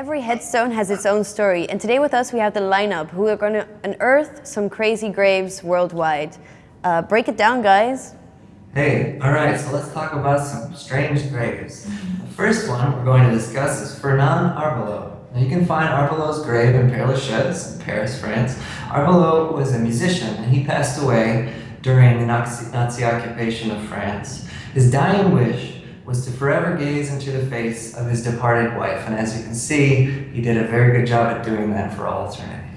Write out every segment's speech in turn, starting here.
Every headstone has its own story, and today with us we have the lineup who are going to unearth some crazy graves worldwide. Uh, break it down, guys. Hey, alright, so let's talk about some strange graves. The first one we're going to discuss is Fernand Arbelot. Now you can find Arbelot's grave in Père Lachaise in Paris, France. Arbelot was a musician and he passed away during the Nazi, Nazi occupation of France. His dying wish was to forever gaze into the face of his departed wife. And as you can see, he did a very good job at doing that for all eternity.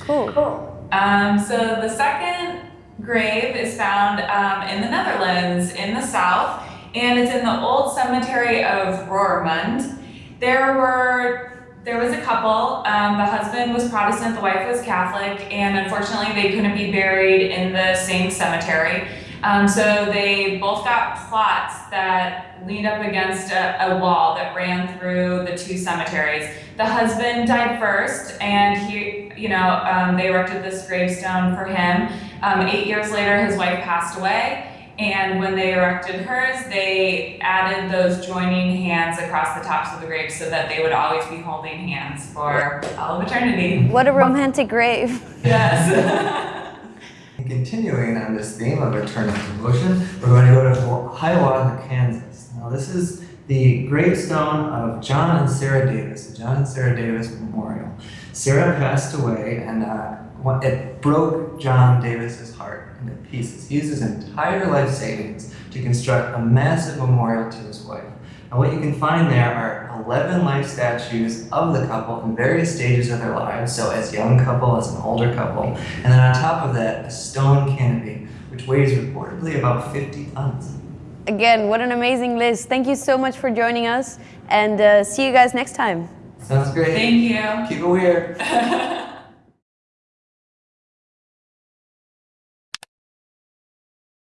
Cool. Cool. Um, so the second grave is found um, in the Netherlands in the south, and it's in the old cemetery of Roermond. There were there was a couple. Um, the husband was Protestant, the wife was Catholic, and unfortunately they couldn't be buried in the same cemetery. Um, so they both got plots that leaned up against a, a, wall that ran through the two cemeteries. The husband died first, and he, you know, um, they erected this gravestone for him. Um, eight years later, his wife passed away. And when they erected hers, they added those joining hands across the tops of the graves so that they would always be holding hands for all of eternity. What a romantic grave. Yes. Continuing on this theme of eternal devotion, we're going to go to Hiawatha, Kansas. Now this is the gravestone of John and Sarah Davis, the John and Sarah Davis Memorial. Sarah passed away and uh, it broke John Davis's heart into pieces. He used his entire life savings to construct a massive memorial to his wife. And what you can find there are 11 life statues of the couple in various stages of their lives, so as young couple, as an older couple, and then on top of that, a stone canopy, which weighs reportedly about 50 tons. Again, what an amazing list. Thank you so much for joining us, and uh, see you guys next time. Sounds great. Thank you. Keep it weird.